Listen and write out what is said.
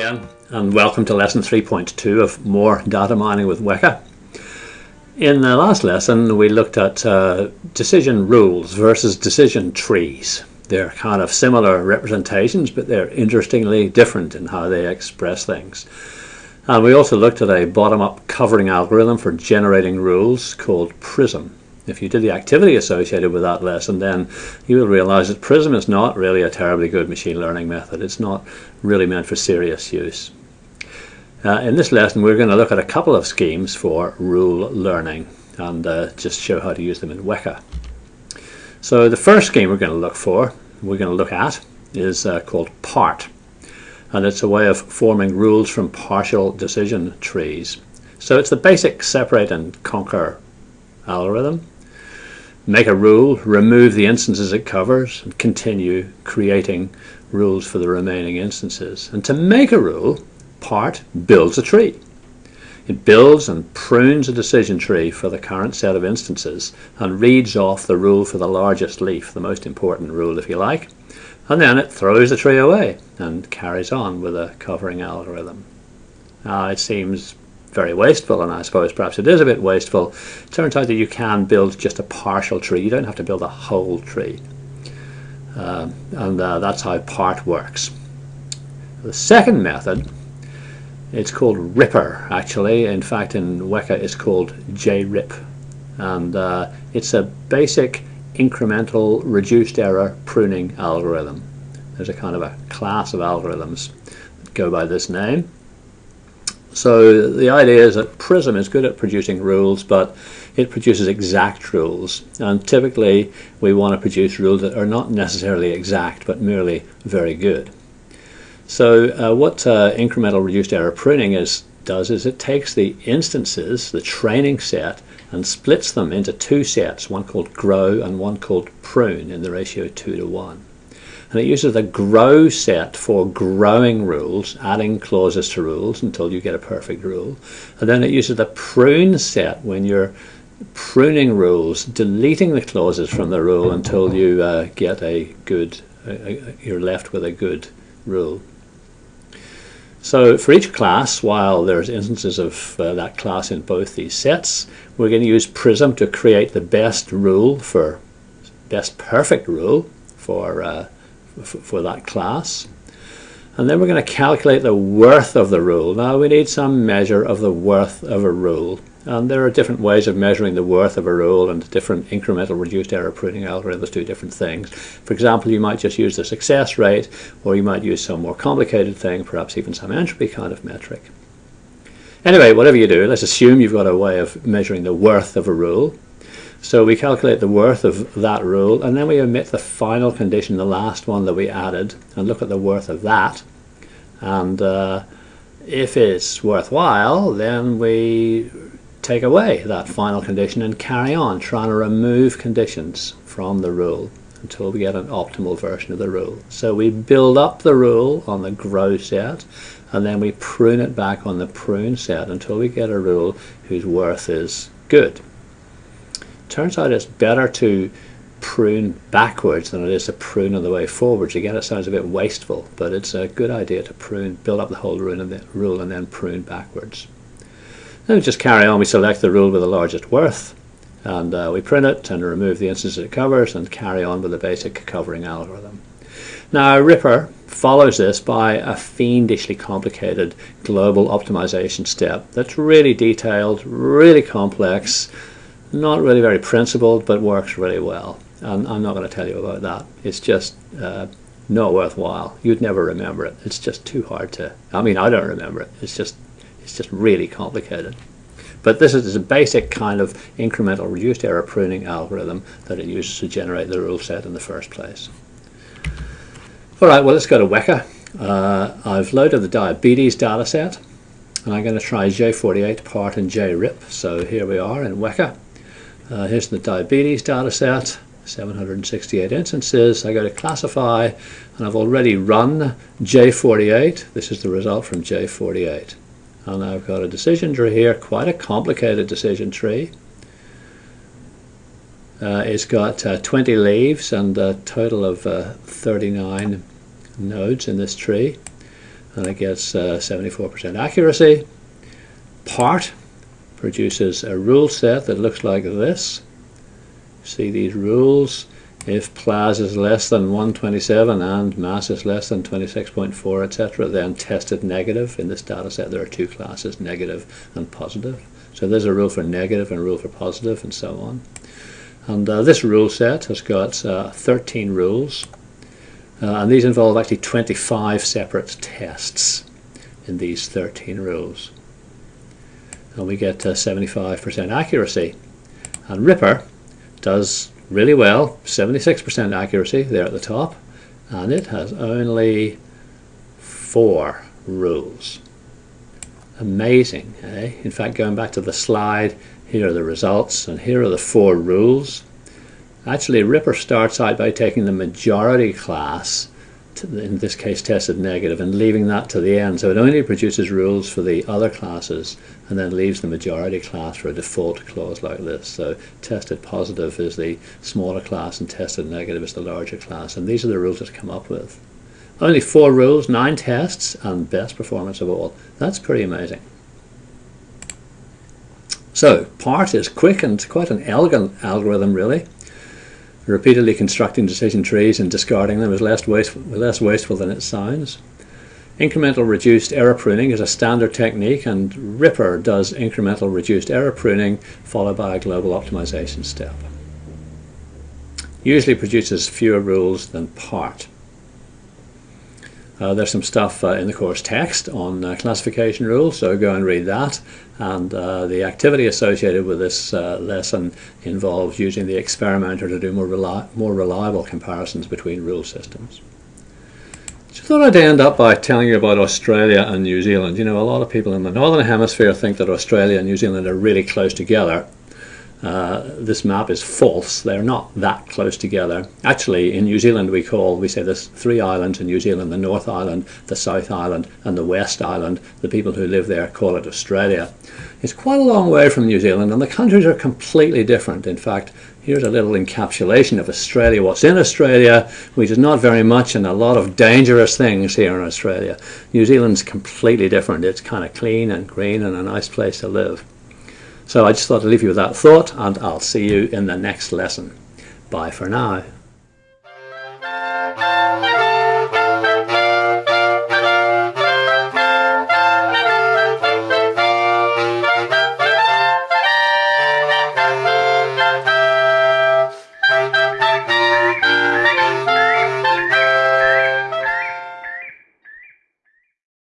again and welcome to lesson 3.2 of more data mining with Weka. In the last lesson we looked at uh, decision rules versus decision trees. They're kind of similar representations but they're interestingly different in how they express things. And we also looked at a bottom-up covering algorithm for generating rules called Prism. If you did the activity associated with that lesson, then you will realize that Prism is not really a terribly good machine learning method. It's not really meant for serious use. Uh, in this lesson, we're going to look at a couple of schemes for rule learning and uh, just show how to use them in Weka. So the first scheme we're going to look for, we're going to look at, is uh, called part. And it's a way of forming rules from partial decision trees. So it's the basic separate and conquer algorithm. Make a rule, remove the instances it covers, and continue creating rules for the remaining instances. And to make a rule, part builds a tree. It builds and prunes a decision tree for the current set of instances and reads off the rule for the largest leaf, the most important rule if you like, and then it throws the tree away and carries on with a covering algorithm. Now it seems very wasteful, and I suppose perhaps it is a bit wasteful. It turns out that you can build just a partial tree. You don't have to build a whole tree. Uh, and uh, that's how part works. The second method, it's called Ripper actually. In fact, in Weka it's called JRIP. And uh, it's a basic incremental reduced error pruning algorithm. There's a kind of a class of algorithms that go by this name. So the idea is that Prism is good at producing rules, but it produces exact rules. And typically we want to produce rules that are not necessarily exact, but merely very good. So uh, what uh, incremental reduced error pruning is, does is it takes the instances, the training set, and splits them into two sets, one called grow and one called prune in the ratio 2 to 1 and it uses the grow set for growing rules, adding clauses to rules until you get a perfect rule. And then it uses the prune set when you're pruning rules, deleting the clauses from the rule until you uh, get a good, uh, you're left with a good rule. So for each class, while there's instances of uh, that class in both these sets, we're going to use Prism to create the best rule for, best perfect rule for uh, for that class. And then we're going to calculate the worth of the rule. Now we need some measure of the worth of a rule. And there are different ways of measuring the worth of a rule and different incremental reduced error pruning algorithms do different things. For example, you might just use the success rate or you might use some more complicated thing, perhaps even some entropy kind of metric. Anyway, whatever you do, let's assume you've got a way of measuring the worth of a rule. So we calculate the worth of that rule and then we omit the final condition, the last one that we added, and look at the worth of that. And uh, if it's worthwhile, then we take away that final condition and carry on trying to remove conditions from the rule until we get an optimal version of the rule. So we build up the rule on the grow set and then we prune it back on the prune set until we get a rule whose worth is good turns out it's better to prune backwards than it is to prune on the way forwards. Again, it sounds a bit wasteful, but it's a good idea to prune, build up the whole rule and then, rule and then prune backwards. Then we just carry on. We select the rule with the largest worth, and uh, we print it and remove the instances it covers and carry on with the basic covering algorithm. Now, Ripper follows this by a fiendishly complicated global optimization step that's really detailed, really complex, not really very principled, but works really well. And I'm not going to tell you about that. It's just uh, not worthwhile. You'd never remember it. It's just too hard to. I mean, I don't remember it. It's just, it's just really complicated. But this is a basic kind of incremental reduced error pruning algorithm that it uses to generate the rule set in the first place. All right, well, let's go to Weka. Uh, I've loaded the diabetes dataset, and I'm going to try J48 part and JRIP. So here we are in Weka. Uh, here's the diabetes data set, 768 instances. I go to classify, and I've already run J48. This is the result from J48. And I've got a decision tree here, quite a complicated decision tree. Uh, it's got uh, 20 leaves and a total of uh, 39 nodes in this tree. and it gets 74% uh, accuracy. Part produces a rule set that looks like this. See these rules? If PLAS is less than 127 and mass is less than 26.4, etc., then tested negative. In this data set, there are two classes, negative and positive. So there's a rule for negative and a rule for positive, and so on. And uh, this rule set has got uh, 13 rules, uh, and these involve actually 25 separate tests in these 13 rules. And we get 75% uh, accuracy. And Ripper does really well, 76% accuracy there at the top, and it has only four rules. Amazing, eh? In fact, going back to the slide, here are the results, and here are the four rules. Actually, Ripper starts out by taking the majority class in this case tested negative and leaving that to the end. So it only produces rules for the other classes and then leaves the majority class for a default clause like this. So tested positive is the smaller class and tested negative is the larger class. And these are the rules that come up with. Only four rules, nine tests, and best performance of all. That's pretty amazing. So part is quick and quite an elegant algorithm really repeatedly constructing decision trees and discarding them is less wasteful, less wasteful than it sounds. Incremental reduced error pruning is a standard technique and Ripper does incremental reduced error pruning followed by a global optimization step. Usually produces fewer rules than part. Uh, there's some stuff uh, in the course text on uh, classification rules, so go and read that. And uh, the activity associated with this uh, lesson involves using the experimenter to do more, reli more reliable comparisons between rule systems. So I thought I'd end up by telling you about Australia and New Zealand. You know, a lot of people in the Northern Hemisphere think that Australia and New Zealand are really close together. Uh, this map is false. They're not that close together. Actually, in New Zealand, we call, we say there's three islands in New Zealand, the North Island, the South Island, and the West Island. The people who live there call it Australia. It's quite a long way from New Zealand, and the countries are completely different. In fact, here's a little encapsulation of Australia, what's in Australia, which is not very much, and a lot of dangerous things here in Australia. New Zealand's completely different. It's kind of clean and green and a nice place to live. So I just thought I'd leave you with that thought and I'll see you in the next lesson. Bye for now.